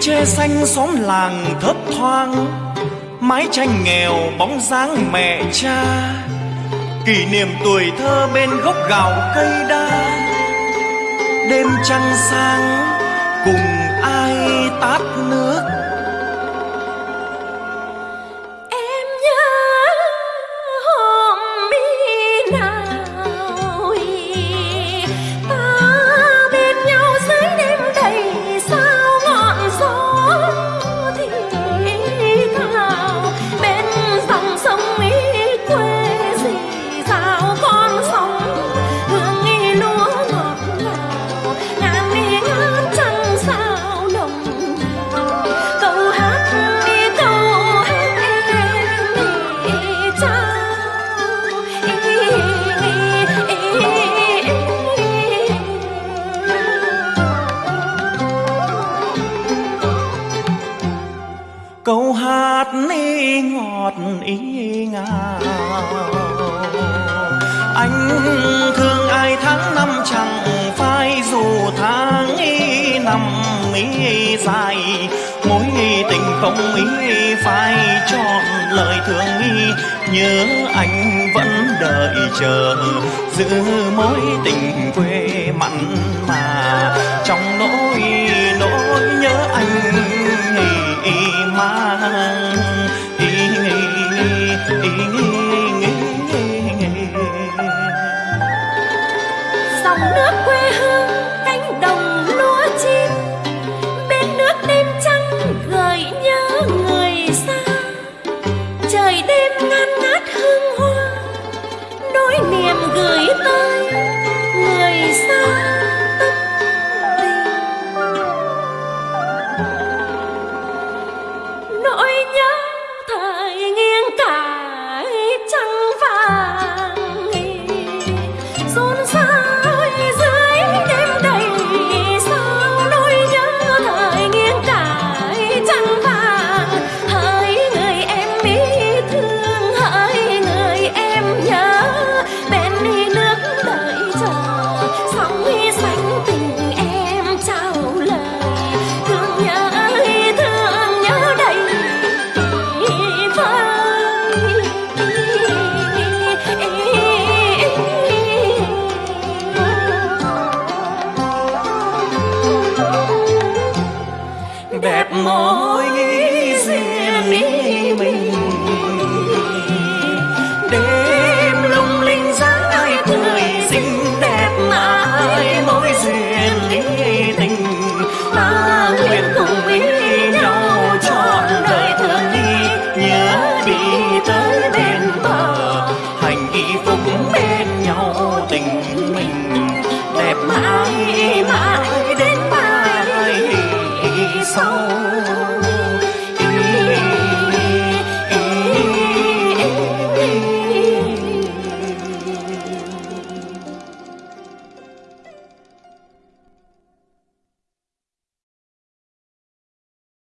tre xanh xóm làng thấp thoáng, mái tranh nghèo bóng dáng mẹ cha. Kỷ niệm tuổi thơ bên gốc gạo cây đa, đêm trăng sáng mắt hát ý ngọt ý ngào. Anh thương ai tháng năm chẳng phai, dù tháng ý năm ý dài. Mối tình không ý phai trọn lời thương ý nhớ anh vẫn đợi chờ, giữ mối tình quê mặn mà. Trong nỗi nỗi nhớ anh ngày mang. mối riêng mình. đêm lung linh dáng cười xinh đẹp ai mối duyên tình. Ta nguyện cùng với nhau trọn đời thương đi nhớ đi tới bên bờ. Hành y phục bên nhau tình mình. Đẹp mãi mãi đến mai. Sau